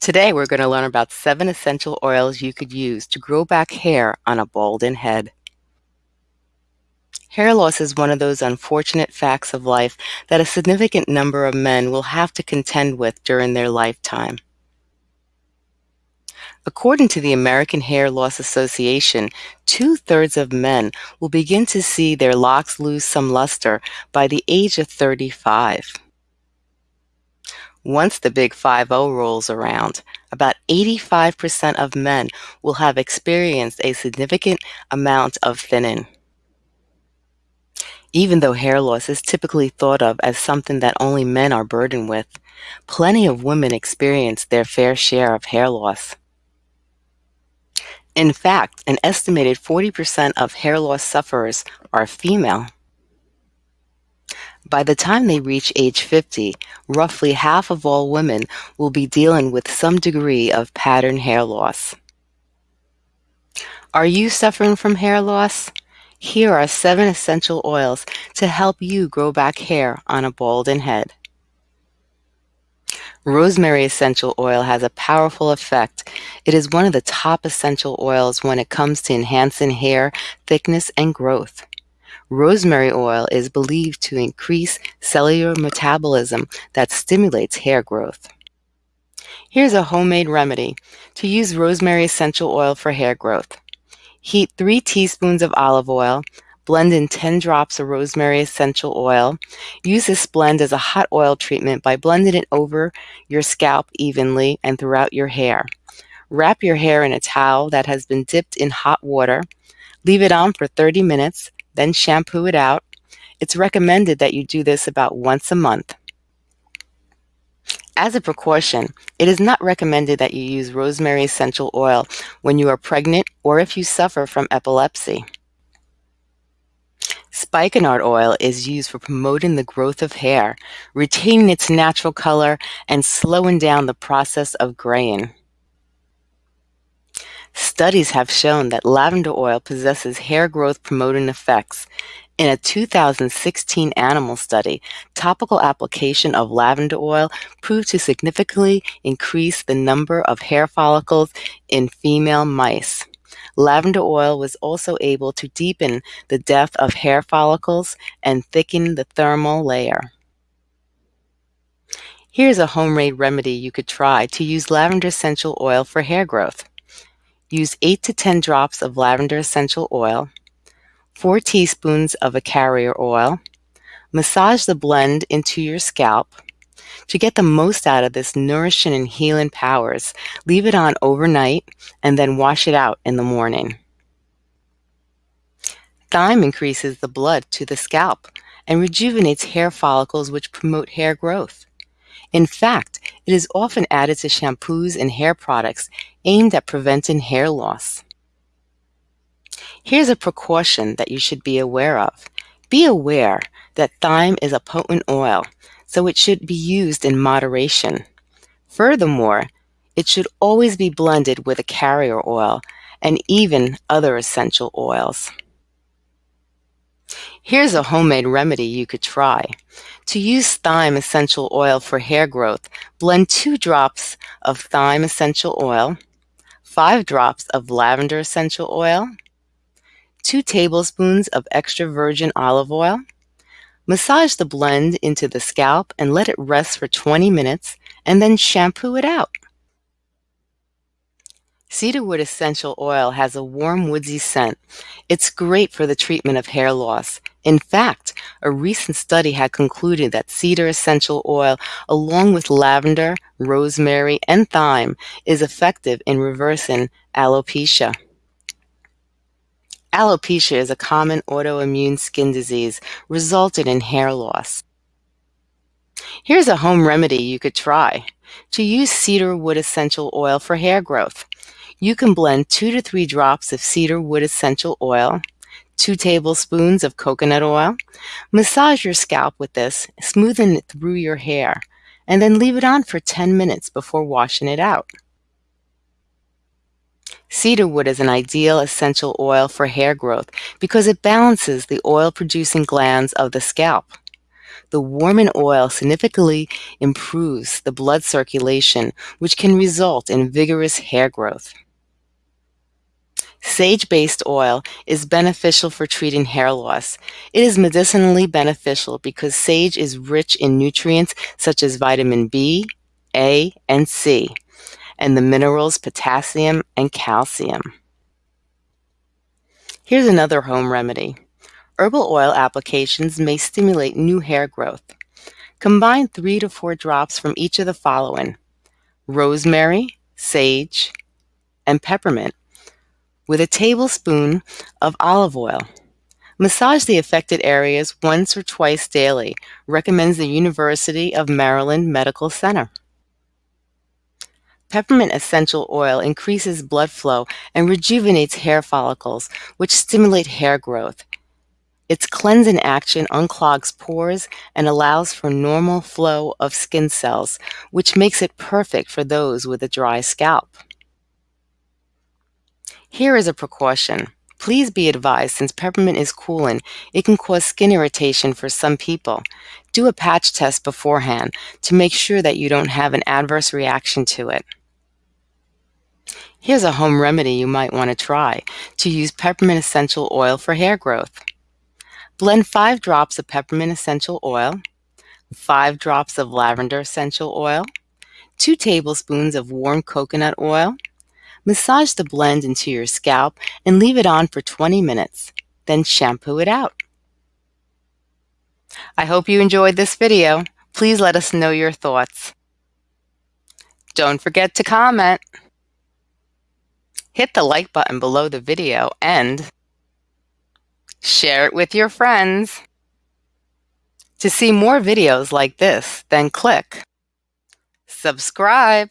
Today we're going to learn about seven essential oils you could use to grow back hair on a balding head. Hair loss is one of those unfortunate facts of life that a significant number of men will have to contend with during their lifetime. According to the American Hair Loss Association, two-thirds of men will begin to see their locks lose some luster by the age of 35. Once the Big 5 0 rolls around, about 85% of men will have experienced a significant amount of thinning. Even though hair loss is typically thought of as something that only men are burdened with, plenty of women experience their fair share of hair loss. In fact, an estimated 40% of hair loss sufferers are female. By the time they reach age 50, roughly half of all women will be dealing with some degree of pattern hair loss. Are you suffering from hair loss? Here are seven essential oils to help you grow back hair on a balding head. Rosemary essential oil has a powerful effect. It is one of the top essential oils when it comes to enhancing hair thickness and growth. Rosemary oil is believed to increase cellular metabolism that stimulates hair growth. Here's a homemade remedy to use rosemary essential oil for hair growth. Heat 3 teaspoons of olive oil, blend in 10 drops of rosemary essential oil. Use this blend as a hot oil treatment by blending it over your scalp evenly and throughout your hair. Wrap your hair in a towel that has been dipped in hot water. Leave it on for 30 minutes then shampoo it out. It's recommended that you do this about once a month. As a precaution, it is not recommended that you use rosemary essential oil when you are pregnant or if you suffer from epilepsy. Spikenard oil is used for promoting the growth of hair, retaining its natural color, and slowing down the process of graying. Studies have shown that lavender oil possesses hair growth promoting effects. In a 2016 animal study, topical application of lavender oil proved to significantly increase the number of hair follicles in female mice. Lavender oil was also able to deepen the depth of hair follicles and thicken the dermal layer. Here's a homemade remedy you could try to use lavender essential oil for hair growth. Use 8 to 10 drops of lavender essential oil, 4 teaspoons of a carrier oil. Massage the blend into your scalp. To get the most out of this nourishing and healing powers, leave it on overnight and then wash it out in the morning. Thyme increases the blood to the scalp and rejuvenates hair follicles which promote hair growth. In fact, it is often added to shampoos and hair products aimed at preventing hair loss. Here's a precaution that you should be aware of. Be aware that thyme is a potent oil, so it should be used in moderation. Furthermore, it should always be blended with a carrier oil and even other essential oils. Here's a homemade remedy you could try. To use thyme essential oil for hair growth, blend two drops of thyme essential oil, five drops of lavender essential oil, two tablespoons of extra virgin olive oil. Massage the blend into the scalp and let it rest for 20 minutes and then shampoo it out. Cedarwood essential oil has a warm woodsy scent. It's great for the treatment of hair loss. In fact, a recent study had concluded that cedar essential oil, along with lavender, rosemary, and thyme, is effective in reversing alopecia. Alopecia is a common autoimmune skin disease resulting in hair loss. Here's a home remedy you could try. To use cedar wood essential oil for hair growth. You can blend two to three drops of cedar wood essential oil, two tablespoons of coconut oil. Massage your scalp with this, smoothing it through your hair, and then leave it on for 10 minutes before washing it out. Cedarwood is an ideal essential oil for hair growth because it balances the oil-producing glands of the scalp. The warming oil significantly improves the blood circulation, which can result in vigorous hair growth. Sage-based oil is beneficial for treating hair loss. It is medicinally beneficial because sage is rich in nutrients such as vitamin B, A, and C, and the minerals potassium and calcium. Here's another home remedy. Herbal oil applications may stimulate new hair growth. Combine three to four drops from each of the following rosemary, sage, and peppermint with a tablespoon of olive oil. Massage the affected areas once or twice daily, recommends the University of Maryland Medical Center. Peppermint essential oil increases blood flow and rejuvenates hair follicles, which stimulate hair growth. Its cleansing action unclogs pores and allows for normal flow of skin cells, which makes it perfect for those with a dry scalp. Here is a precaution. Please be advised since peppermint is cooling, it can cause skin irritation for some people. Do a patch test beforehand to make sure that you don't have an adverse reaction to it. Here's a home remedy you might want to try to use peppermint essential oil for hair growth. Blend 5 drops of peppermint essential oil, 5 drops of lavender essential oil, 2 tablespoons of warm coconut oil, Massage the blend into your scalp and leave it on for 20 minutes. Then shampoo it out. I hope you enjoyed this video. Please let us know your thoughts. Don't forget to comment. Hit the like button below the video and share it with your friends. To see more videos like this, then click subscribe.